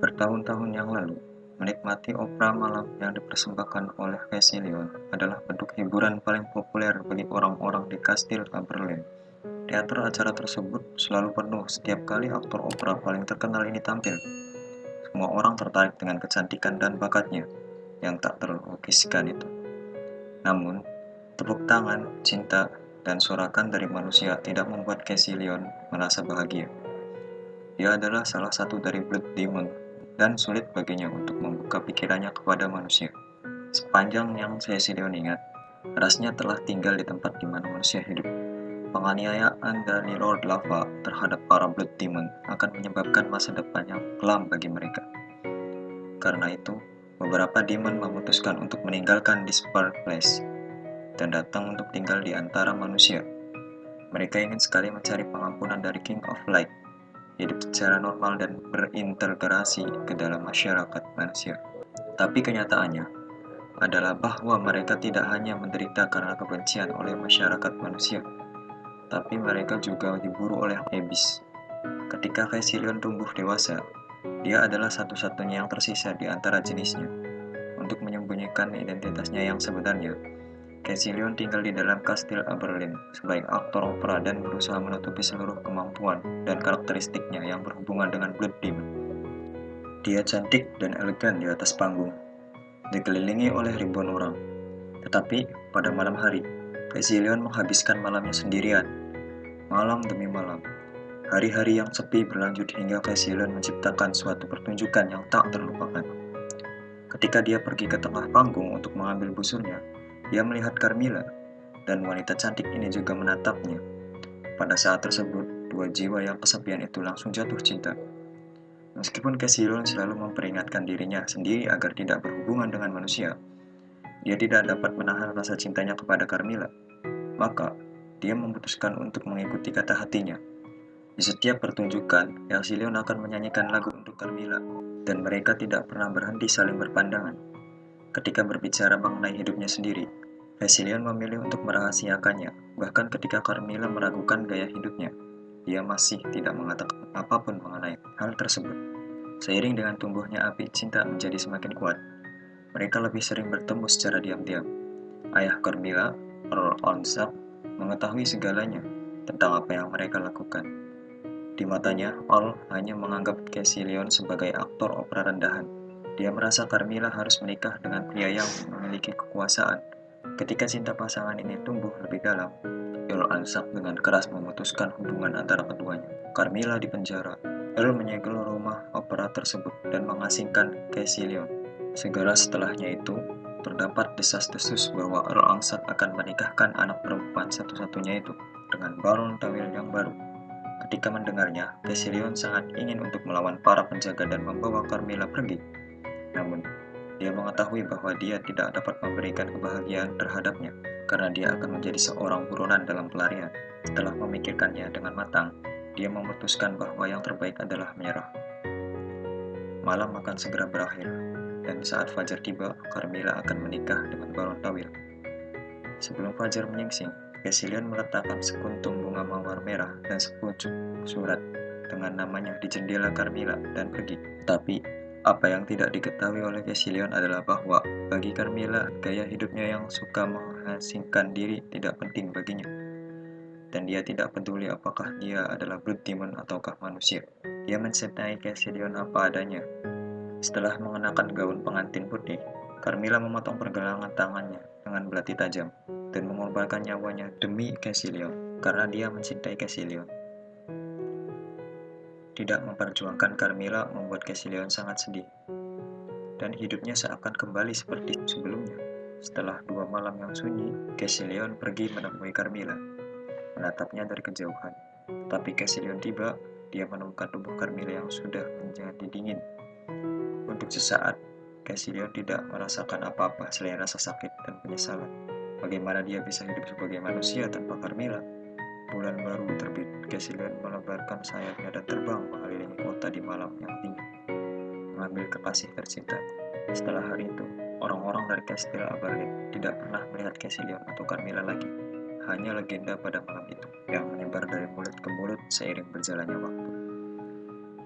Bertahun-tahun yang lalu, menikmati opera malam yang dipersembahkan oleh Cassilion adalah bentuk hiburan paling populer bagi orang-orang di Kastil Aberlin. Teater acara tersebut selalu penuh setiap kali aktor opera paling terkenal ini tampil. Semua orang tertarik dengan kecantikan dan bakatnya yang tak terlukiskan itu. Namun, tepuk tangan, cinta, dan sorakan dari manusia tidak membuat Cassilion merasa bahagia. Dia adalah salah satu dari Blood Demon dan sulit baginya untuk membuka pikirannya kepada manusia. Sepanjang yang saya Caecilion ingat, rasnya telah tinggal di tempat di mana manusia hidup. Penganiayaan dari Lord Lava terhadap para Blood Demon akan menyebabkan masa depan yang kelam bagi mereka. Karena itu, beberapa demon memutuskan untuk meninggalkan Dispark Place dan datang untuk tinggal di antara manusia. Mereka ingin sekali mencari pengampunan dari King of Light hidup secara normal dan berintegrasi ke dalam masyarakat manusia. Tapi kenyataannya adalah bahwa mereka tidak hanya menderita karena kebencian oleh masyarakat manusia, tapi mereka juga diburu oleh Abyss. Ketika Caecilion tumbuh dewasa, dia adalah satu-satunya yang tersisa di antara jenisnya. Untuk menyembunyikan identitasnya yang sebenarnya, Caecilion tinggal di dalam kastil Aberlin sebagai aktor opera dan berusaha menutupi seluruh kemampuan dan karakteristiknya yang berhubungan dengan Blood Demon. Dia cantik dan elegan di atas panggung, dikelilingi oleh ribuan orang. Tetapi pada malam hari, Caecilion menghabiskan malamnya sendirian, malam demi malam. Hari-hari yang sepi berlanjut hingga Caecilion menciptakan suatu pertunjukan yang tak terlupakan. Ketika dia pergi ke tengah panggung untuk mengambil busurnya, dia melihat Carmilla, dan wanita cantik ini juga menatapnya. Pada saat tersebut, dua jiwa yang kesepian itu langsung jatuh cinta. Meskipun Cassilion selalu memperingatkan dirinya sendiri agar tidak berhubungan dengan manusia, dia tidak dapat menahan rasa cintanya kepada Carmilla. Maka, dia memutuskan untuk mengikuti kata hatinya. Di setiap pertunjukan, Cassilion akan menyanyikan lagu untuk Carmilla, dan mereka tidak pernah berhenti saling berpandangan. Ketika berbicara mengenai hidupnya sendiri, Vasilian memilih untuk merahasiakannya, bahkan ketika Carmilla meragukan gaya hidupnya. Dia masih tidak mengatakan apa pun mengenai hal tersebut. Seiring dengan tumbuhnya api cinta menjadi semakin kuat, mereka lebih sering bertemu secara diam-diam. Ayah Carmilla, Earl Onsak, mengetahui segalanya tentang apa yang mereka lakukan. Di matanya, Earl hanya menganggap Cassilion sebagai aktor opera rendahan dia merasa Carmilla harus menikah dengan pria yang memiliki kekuasaan. Ketika cinta pasangan ini tumbuh lebih dalam, Earl Ansak dengan keras memutuskan hubungan antara keduanya. Carmilla dipenjara. Earl menyegel rumah opera tersebut dan mengasingkan Caecilion. Segera setelahnya itu, terdapat desas-desus bahwa Earl Ansak akan menikahkan anak perempuan satu-satunya itu dengan Baron Tawil yang baru. Ketika mendengarnya, Caecilion sangat ingin untuk melawan para penjaga dan membawa Carmilla pergi. Namun, dia mengetahui bahwa dia tidak dapat memberikan kebahagiaan terhadapnya karena dia akan menjadi seorang buronan dalam pelarian. Setelah memikirkannya dengan matang, dia memutuskan bahwa yang terbaik adalah menyerah. Malam akan segera berakhir, dan saat Fajar tiba, Carmilla akan menikah dengan Baron Tawil. Sebelum Fajar menyingsing, Cassilian meletakkan sekuntum bunga mawar merah dan sepucuk surat dengan namanya di jendela Carmilla dan pergi. Tapi apa yang tidak diketahui oleh Cassilion adalah bahwa bagi Carmilla, gaya hidupnya yang suka mengasingkan diri tidak penting baginya. Dan dia tidak peduli apakah dia adalah blood demon ataukah manusia. Dia mencintai Cassilion apa adanya. Setelah mengenakan gaun pengantin putih, Carmilla memotong pergelangan tangannya dengan belati tajam dan mengorbankan nyawanya demi Cassilion karena dia mencintai Cassilion. Tidak memperjuangkan Carmilla membuat Cassilion sangat sedih, dan hidupnya seakan kembali seperti sebelumnya. Setelah dua malam yang sunyi, Cassilion pergi menemui Carmilla, menatapnya dari kejauhan. Tapi Cassilion tiba, dia menemukan tubuh Carmilla yang sudah menjadi dingin. Untuk sesaat, Cassilion tidak merasakan apa-apa selain rasa sakit dan penyesalan. Bagaimana dia bisa hidup sebagai manusia tanpa Carmilla? Bulan baru terbit, Cassilian melebarkan sayapnya dan terbang mengelilingi kota di malam yang dingin, mengambil kekasih tercinta. Setelah hari itu, orang-orang dari Kastil Aberlin tidak pernah melihat Cassilian atau Carmilla lagi. Hanya legenda pada malam itu yang menyebar dari mulut ke mulut seiring berjalannya waktu.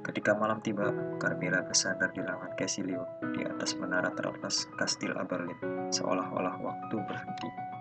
Ketika malam tiba, Carmilla bersandar di lengan Casilio di atas menara teratas Kastil Aberlin, seolah-olah waktu berhenti.